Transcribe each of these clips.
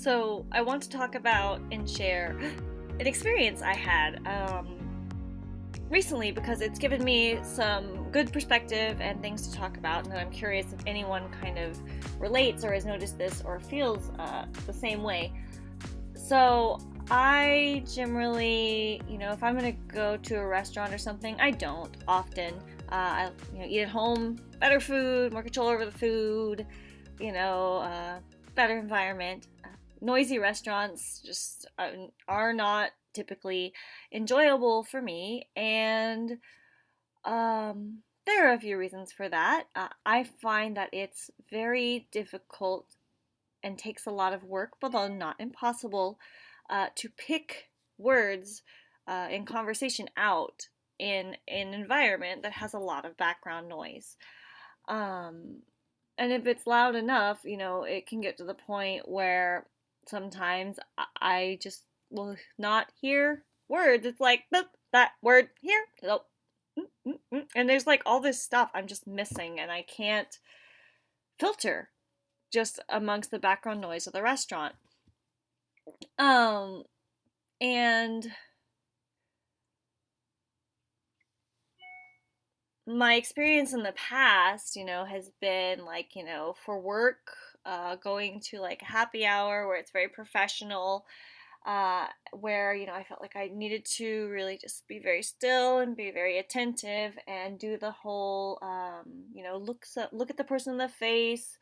So, I want to talk about and share an experience I had um, recently because it's given me some good perspective and things to talk about. And I'm curious if anyone kind of relates or has noticed this or feels uh, the same way. So, I generally, you know, if I'm gonna go to a restaurant or something, I don't often. Uh, I, you know, eat at home, better food, more control over the food, you know, uh, better environment. Noisy restaurants just uh, are not typically enjoyable for me, and um, there are a few reasons for that. Uh, I find that it's very difficult and takes a lot of work, but not impossible, uh, to pick words uh, in conversation out in, in an environment that has a lot of background noise. Um, and if it's loud enough, you know, it can get to the point where sometimes I just will not hear words. It's like that word here, nope. Mm, mm, mm. And there's like all this stuff I'm just missing, and I can't filter just amongst the background noise of the restaurant. Um, and my experience in the past, you know, has been like, you know, for work, uh, going to like a happy hour where it's very professional, uh, where, you know, I felt like I needed to really just be very still and be very attentive and do the whole, um, you know, look, look at the person in the face,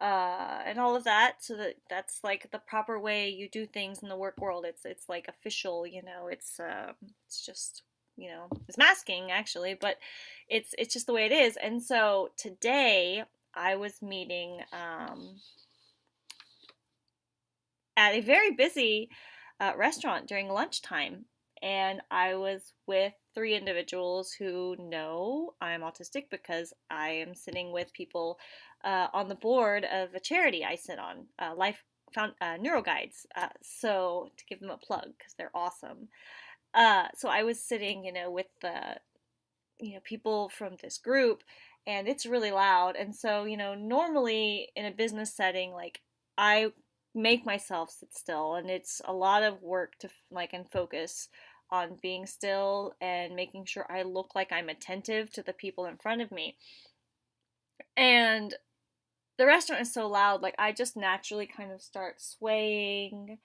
uh, and all of that so that that's like the proper way you do things in the work world. It's it's like official you know it's uh, it's just you know it's masking actually but it's it's just the way it is and so today i was meeting um, at a very busy uh, restaurant during lunchtime and i was with three individuals who know i'm autistic because i am sitting with people uh, on the board of a charity I sit on, uh, Life Found uh, NeuroGuides. Uh, so to give them a plug because they're awesome. Uh, so I was sitting, you know, with the, you know, people from this group, and it's really loud. And so, you know, normally in a business setting, like I make myself sit still, and it's a lot of work to like and focus on being still and making sure I look like I'm attentive to the people in front of me. And the restaurant is so loud, like I just naturally kind of start swaying.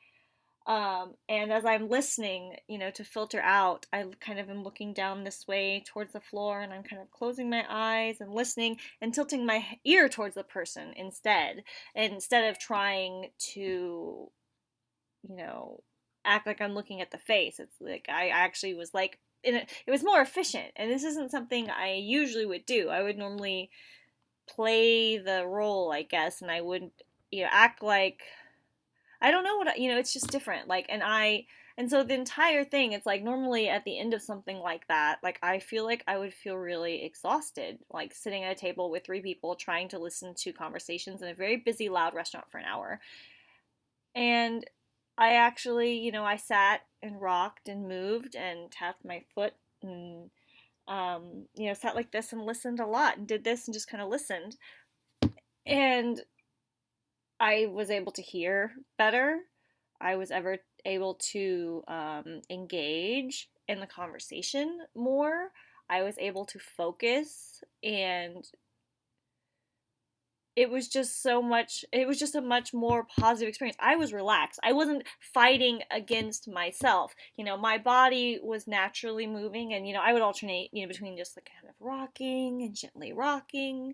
Um, and as I'm listening, you know, to filter out, I kind of am looking down this way towards the floor and I'm kind of closing my eyes and listening and tilting my ear towards the person instead, instead of trying to, you know, act like I'm looking at the face. It's like I actually was like, it was more efficient. And this isn't something I usually would do. I would normally play the role, I guess, and I would you know act like I don't know what you know. It's just different. Like, and I and so the entire thing, it's like normally at the end of something like that, like I feel like I would feel really exhausted, like sitting at a table with three people trying to listen to conversations in a very busy, loud restaurant for an hour. And I actually, you know, I sat and rocked and moved and tapped my foot and um, you know, sat like this and listened a lot and did this and just kind of listened. And I was able to hear better. I was ever able to um, engage in the conversation more. I was able to focus and it was just so much it was just a much more positive experience i was relaxed i wasn't fighting against myself you know my body was naturally moving and you know i would alternate you know between just like kind of rocking and gently rocking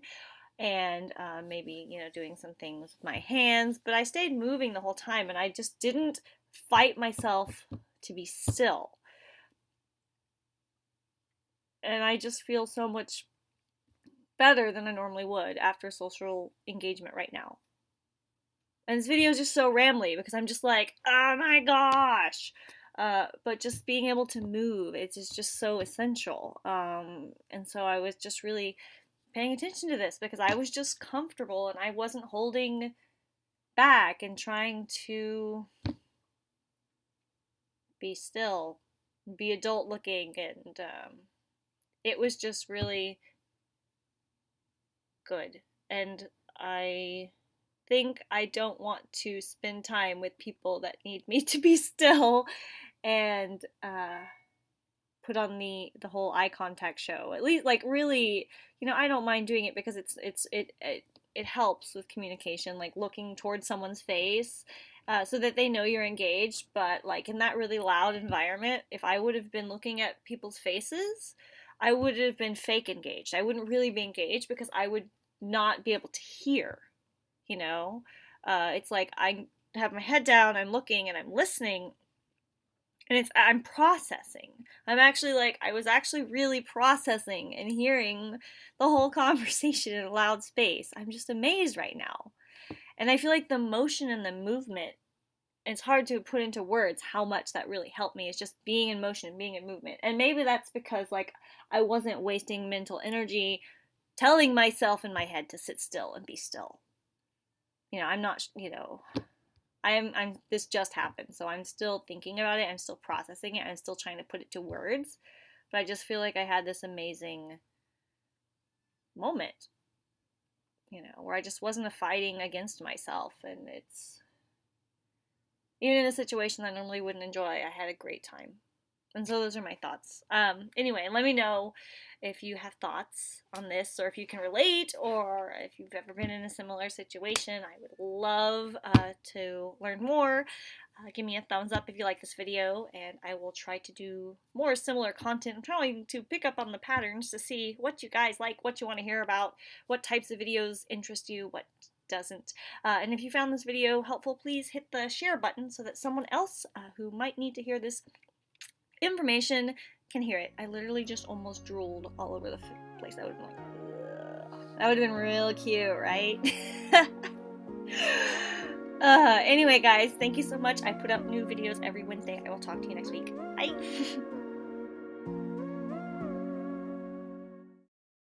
and uh, maybe you know doing some things with my hands but i stayed moving the whole time and i just didn't fight myself to be still and i just feel so much better than I normally would after social engagement right now. And this video is just so rambly because I'm just like, oh my gosh. Uh, but just being able to move, it's just, so essential. Um, and so I was just really paying attention to this because I was just comfortable and I wasn't holding back and trying to be still, be adult looking, and um, it was just really good. And I think I don't want to spend time with people that need me to be still and uh, put on the the whole eye contact show. At least, like, really, you know, I don't mind doing it because it's it's it it, it helps with communication, like looking towards someone's face. Uh, so that they know you're engaged, but like in that really loud environment, if I would have been looking at people's faces, I would have been fake engaged. I wouldn't really be engaged because I would not be able to hear you know uh, it's like i have my head down i'm looking and i'm listening and it's i'm processing. I'm actually like i was actually really processing and hearing the whole conversation in a loud space. I'm just amazed right now. And i feel like the motion and the movement it's hard to put into words how much that really helped me. Is just being in motion and being in movement. And maybe that's because like i wasn't wasting mental energy telling myself in my head to sit still and be still. You know, I'm not, you know, I'm, I'm, this just happened. So I'm still thinking about it. I'm still processing it. I'm still trying to put it to words. But I just feel like I had this amazing moment, you know, where I just wasn't a fighting against myself. And it's, even in a situation I normally wouldn't enjoy, I had a great time. And so those are my thoughts. Um, anyway, let me know if you have thoughts on this or if you can relate or if you've ever been in a similar situation. I would love uh, to learn more. Uh, give me a thumbs up if you like this video and I will try to do more similar content. I'm trying to pick up on the patterns to see what you guys like, what you want to hear about, what types of videos interest you, what doesn't. Uh, and if you found this video helpful, please hit the share button so that someone else uh, who might need to hear this information can hear it. I literally just almost drooled all over the place. That would have been like, that would have been real cute, right? uh, anyway, guys, thank you so much. I put up new videos every Wednesday. I will talk to you next week. Bye.